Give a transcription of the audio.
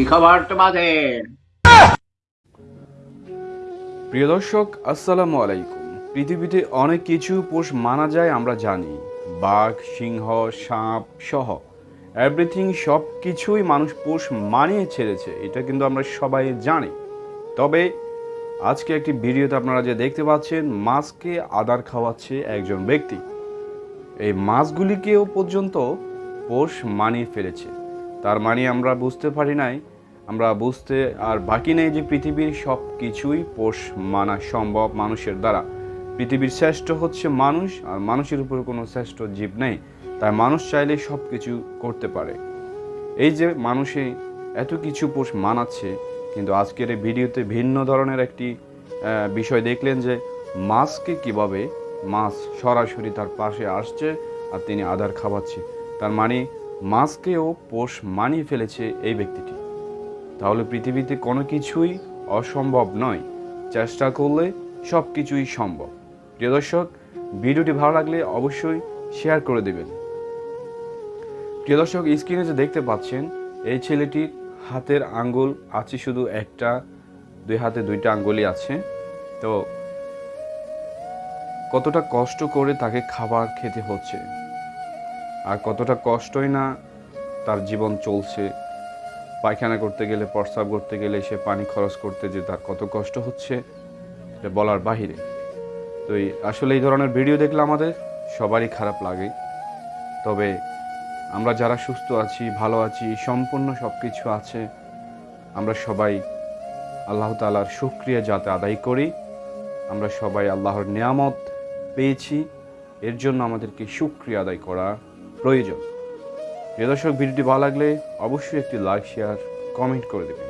কি খবর তোমাদের? প্রিয় দর্শক, আসসালামু আলাইকুম। পৃথিবীতে অনেক কিছু পোষ মানা যায়, আমরা জানি। বাঘ, সিংহ, সাপ সহ এভরিথিং সব কিছুই মানুষ পোষ মানিয়ে ছেড়েছে, এটা কিন্তু আমরা সবাই জানি। তবে আজকে একটি ভিডিওতে আপনারা যে দেখতে পাচ্ছেন, মাছকে আদার খাওয়াচ্ছে একজন ব্যক্তি। এই মাছগুলিকেও পর্যন্ত পোষ মানিয়ে ফেলেছে। তার মানে আমরা বুঝতে পারি নাই। আমরা বুঝতে আর বাকি নেই যে পৃথিবীর সব কিছুই পোষ মানা সম্ভব মানুষের দ্বারা। পৃথিবীর শ্রেষ্ঠ হচ্ছে মানুষ আর মানুষের উপর কোনো শ্রেষ্ঠ জীব নেই। তাই মানুষ চাইলে সব কিছু করতে পারে। এই যে মানুষে এত কিছু পোষ মানাচ্ছে, কিন্তু আজকের এই ভিডিওতে ভিন্ন ধরনের একটি বিষয় দেখলেন যে মাছকে কীভাবে মাছ সরাসরি তার পাশে আসছে আর তিনি আধার খাওয়াচ্ছে। তার মানে মাছকেও পোষ মানিয়ে ফেলেছে এই ব্যক্তিটি। তাহলে পৃথিবীতে কোনো কিছুই অসম্ভব নয়। চেষ্টা করলে সব কিছুই সম্ভব। প্রিয় দর্শক, ভিডিওটি ভালো লাগলে অবশ্যই শেয়ার করে দেবেন। প্রিয় দর্শক, স্ক্রিনে যে দেখতে পাচ্ছেন, এই ছেলেটির হাতের আঙ্গুল আছে শুধু একটা, দুই হাতে দুইটা আঙ্গুলই আছে। তো কতটা কষ্ট করে তাকে খাবার খেতে হচ্ছে। আর কতটা কষ্টই না তার জীবন চলছে। পায়খানা করতে গেলে, প্রস্রাব করতে গেলে সে পানি খরচ করতে যে তার কত কষ্ট হচ্ছে, এটা বলার বাহিরে। তো এই আসলে এই ধরনের ভিডিও দেখলে আমাদের সবারই খারাপ লাগে। তবে আমরা যারা সুস্থ আছি, ভালো আছি, সম্পূর্ণ সব কিছু আছে, আমরা সবাই আল্লাহ তালার সুক্রিয়া যাতে আদায় করি। আমরা সবাই আল্লাহর নিয়ামত পেয়েছি। এর জন্য আমাদেরকে সুক্রিয়া আদায় করা। প্রয়োজন। প্রিয় দর্শক ভিডিওটি ভালো লাগলে অবশ্যই একটি লাইক শেয়ার কমেন্ট করে দেবেন।